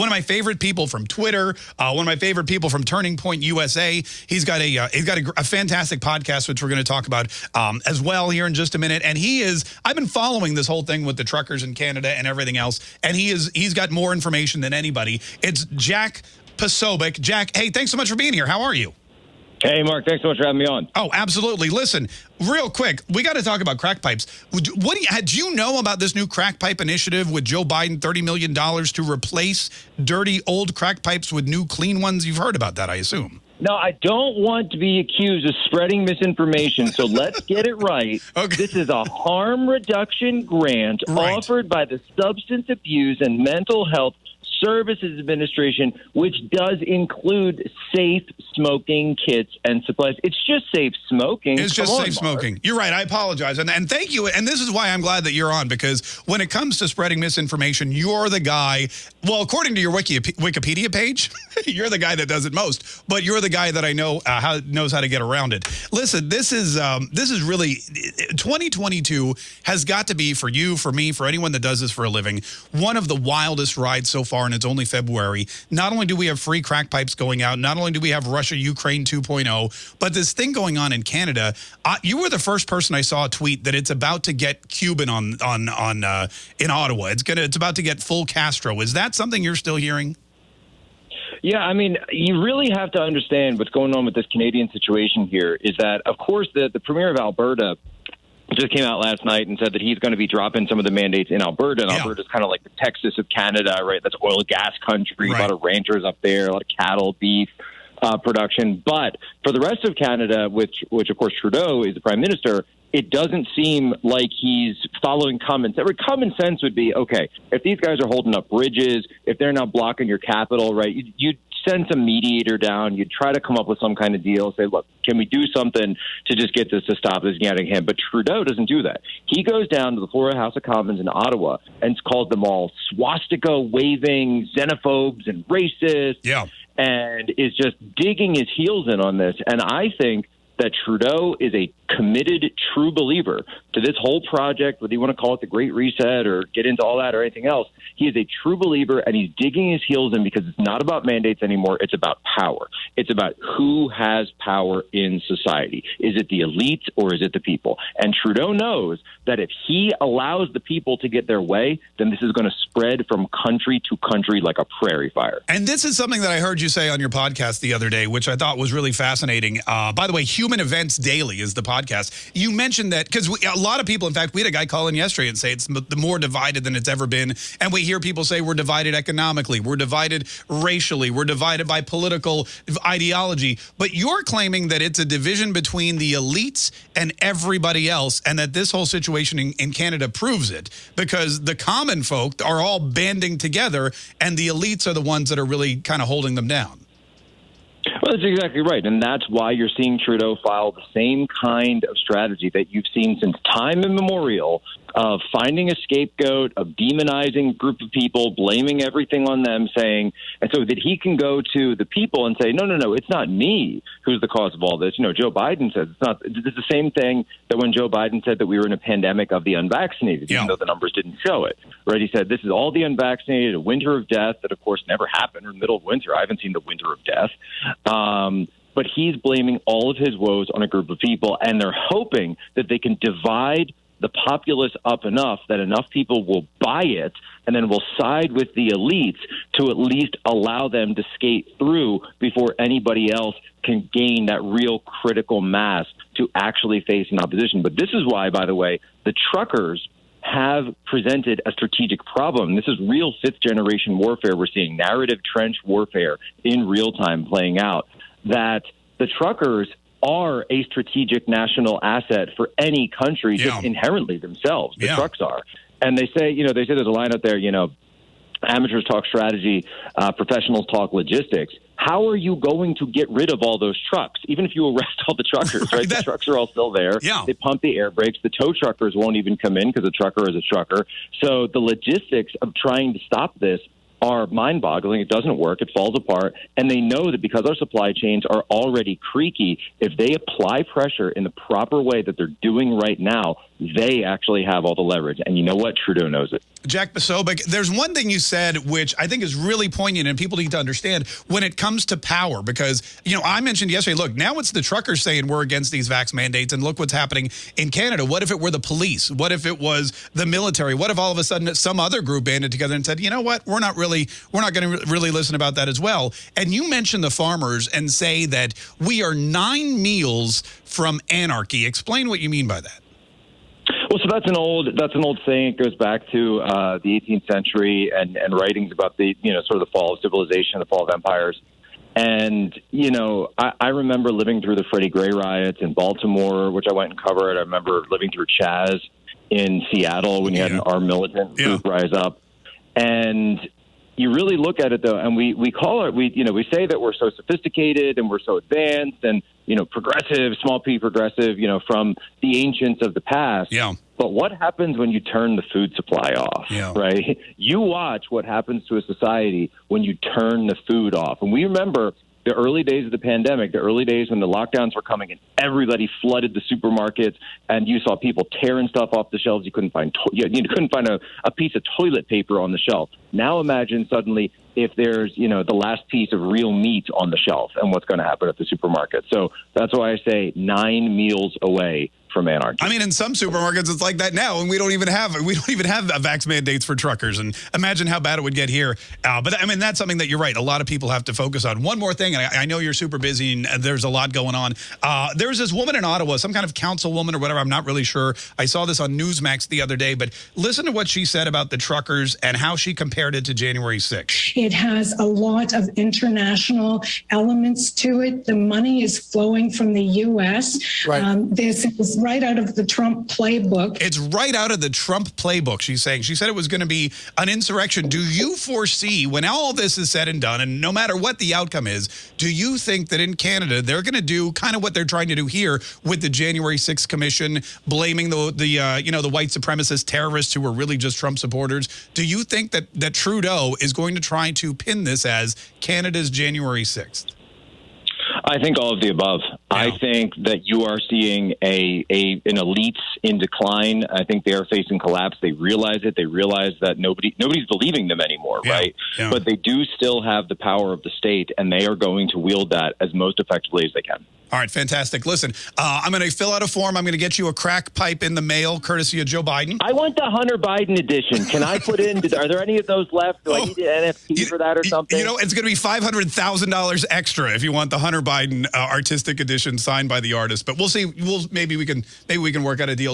one of my favorite people from Twitter, uh, one of my favorite people from Turning Point USA. He's got a uh, he's got a, a, fantastic podcast, which we're going to talk about um, as well here in just a minute. And he is I've been following this whole thing with the truckers in Canada and everything else, and he is he's got more information than anybody. It's Jack Posobiec. Jack, hey, thanks so much for being here. How are you? Hey, Mark, thanks so much for having me on. Oh, absolutely. Listen, real quick, we got to talk about crack pipes. What do you, do you know about this new crack pipe initiative with Joe Biden, $30 million to replace dirty old crack pipes with new clean ones? You've heard about that, I assume. No, I don't want to be accused of spreading misinformation, so let's get it right. Okay. This is a harm reduction grant right. offered by the Substance Abuse and Mental Health Services Administration, which does include safe smoking kits and supplies. It's just safe smoking. It's just safe smoking. You're right. I apologize. And, and thank you. And this is why I'm glad that you're on, because when it comes to spreading misinformation, you're the guy, well, according to your Wiki, Wikipedia page, you're the guy that does it most, but you're the guy that I know uh, how, knows how to get around it. Listen, this is, um, this is really, 2022 has got to be for you, for me, for anyone that does this for a living, one of the wildest rides so far and it's only February. Not only do we have free crack pipes going out, not only do we have Russia-Ukraine 2.0, but this thing going on in Canada. Uh, you were the first person I saw tweet that it's about to get Cuban on on on uh, in Ottawa. It's gonna it's about to get full Castro. Is that something you're still hearing? Yeah, I mean, you really have to understand what's going on with this Canadian situation here is that, of course, the, the Premier of Alberta just came out last night and said that he's going to be dropping some of the mandates in Alberta. And yeah. Alberta's kind of like the Texas of Canada, right? That's oil gas country, right. a lot of ranchers up there, a lot of cattle, beef. Uh, production, but for the rest of Canada, which, which of course Trudeau is the prime minister, it doesn't seem like he's following common sense. Common sense would be okay if these guys are holding up bridges, if they're not blocking your capital, right? You, you send some mediator down. You'd try to come up with some kind of deal. Say, look, can we do something to just get this to stop this getting him? But Trudeau doesn't do that. He goes down to the Florida House of Commons in Ottawa and calls them all swastika waving xenophobes and racists. Yeah. And is just digging his heels in on this. And I think that Trudeau is a committed, true believer to this whole project, whether you want to call it the Great Reset or get into all that or anything else. He is a true believer, and he's digging his heels in because it's not about mandates anymore. It's about power. It's about who has power in society. Is it the elite or is it the people? And Trudeau knows that if he allows the people to get their way, then this is going to spread from country to country like a prairie fire. And this is something that I heard you say on your podcast the other day, which I thought was really fascinating. Uh, by the way, Human Events Daily is the podcast podcast. You mentioned that because a lot of people, in fact, we had a guy call in yesterday and say it's the more divided than it's ever been. And we hear people say we're divided economically, we're divided racially, we're divided by political ideology. But you're claiming that it's a division between the elites and everybody else, and that this whole situation in, in Canada proves it because the common folk are all banding together and the elites are the ones that are really kind of holding them down. That's exactly right. And that's why you're seeing Trudeau file the same kind of strategy that you've seen since time immemorial of finding a scapegoat, of demonizing a group of people, blaming everything on them, saying, and so that he can go to the people and say, no, no, no, it's not me who's the cause of all this. You know, Joe Biden says it's not. It's the same thing that when Joe Biden said that we were in a pandemic of the unvaccinated, yeah. even though the numbers didn't show it. Right? He said this is all the unvaccinated, a winter of death that, of course, never happened, or middle of winter. I haven't seen the winter of death. Um, but he's blaming all of his woes on a group of people, and they're hoping that they can divide the populace up enough that enough people will buy it and then will side with the elites to at least allow them to skate through before anybody else can gain that real critical mass to actually face an opposition. But this is why, by the way, the truckers have presented a strategic problem. This is real fifth generation warfare. We're seeing narrative trench warfare in real time playing out. That the truckers are a strategic national asset for any country yeah. just inherently themselves. The yeah. trucks are. And they say, you know, they say there's a line out there, you know, amateurs talk strategy, uh, professionals talk logistics. How are you going to get rid of all those trucks? Even if you arrest all the truckers, right? that, the trucks are all still there. Yeah. They pump the air brakes. The tow truckers won't even come in because a trucker is a trucker. So the logistics of trying to stop this are mind boggling. It doesn't work. It falls apart. And they know that because our supply chains are already creaky, if they apply pressure in the proper way that they're doing right now, they actually have all the leverage. And you know what? Trudeau knows it. Jack Posobiec, there's one thing you said which I think is really poignant and people need to understand when it comes to power because, you know, I mentioned yesterday, look, now it's the truckers saying we're against these vax mandates and look what's happening in Canada. What if it were the police? What if it was the military? What if all of a sudden some other group banded together and said, you know what, we're not really, we're not going to really listen about that as well. And you mentioned the farmers and say that we are nine meals from anarchy. Explain what you mean by that. Well, so that's an old that's an old saying. It goes back to uh, the 18th century and, and writings about the you know sort of the fall of civilization, the fall of empires. And you know, I, I remember living through the Freddie Gray riots in Baltimore, which I went and covered. I remember living through Chaz in Seattle when you had an armed militant Yeah. group rise up. And you really look at it though, and we we call it we you know we say that we're so sophisticated and we're so advanced and you know progressive, small p progressive, you know from the ancients of the past. Yeah. But what happens when you turn the food supply off? Yeah. Right. You watch what happens to a society when you turn the food off, and we remember. The early days of the pandemic, the early days when the lockdowns were coming and everybody flooded the supermarkets, and you saw people tearing stuff off the shelves. You couldn't find to- you couldn't find a, a piece of toilet paper on the shelf. Now imagine suddenly if there's you know the last piece of real meat on the shelf and what's going to happen at the supermarket. So that's why I say nine meals away from anarchy. I mean, in some supermarkets, it's like that now, and we don't even have we don't even have vax mandates for truckers. And imagine how bad it would get here. Uh, but I mean, that's something that you're right. A lot of people have to focus on. One more thing, and I, I know you're super busy, and there's a lot going on. Uh, there's this woman in Ottawa, some kind of councilwoman or whatever. I'm not really sure. I saw this on Newsmax the other day, but listen to what she said about the truckers and how she compared it to January 6th. It has a lot of international elements to it. The money is flowing from the U.S. Right. Um, this is right out of the Trump playbook. It's right out of the Trump playbook, she's saying. She said it was going to be an insurrection. Do you foresee, when all this is said and done, and no matter what the outcome is, do you think that in Canada they're going to do kind of what they're trying to do here with the January 6th Commission, blaming the, the uh, you know, the white supremacist terrorists who were really just Trump supporters? Do you think that, that Trudeau is going to try to pin this as Canada's January 6th? I think all of the above. I think that you are seeing a, a an elites in decline. I think they are facing collapse. They realize it. They realize that nobody nobody's believing them anymore, Yeah, right? yeah. But they do still have the power of the state, and they are going to wield that as most effectively as they can. All right, fantastic. Listen, uh, I'm going to fill out a form. I'm going to get you a crack pipe in the mail, courtesy of Joe Biden. I want the Hunter Biden edition. Can I put in? Are there any of those left? Do I Oh, need an NFT for that or something? You know, it's going to be five hundred thousand dollars extra if you want the Hunter Biden uh, artistic edition signed by the artist. But we'll see. We'll maybe we can maybe we can work out a deal.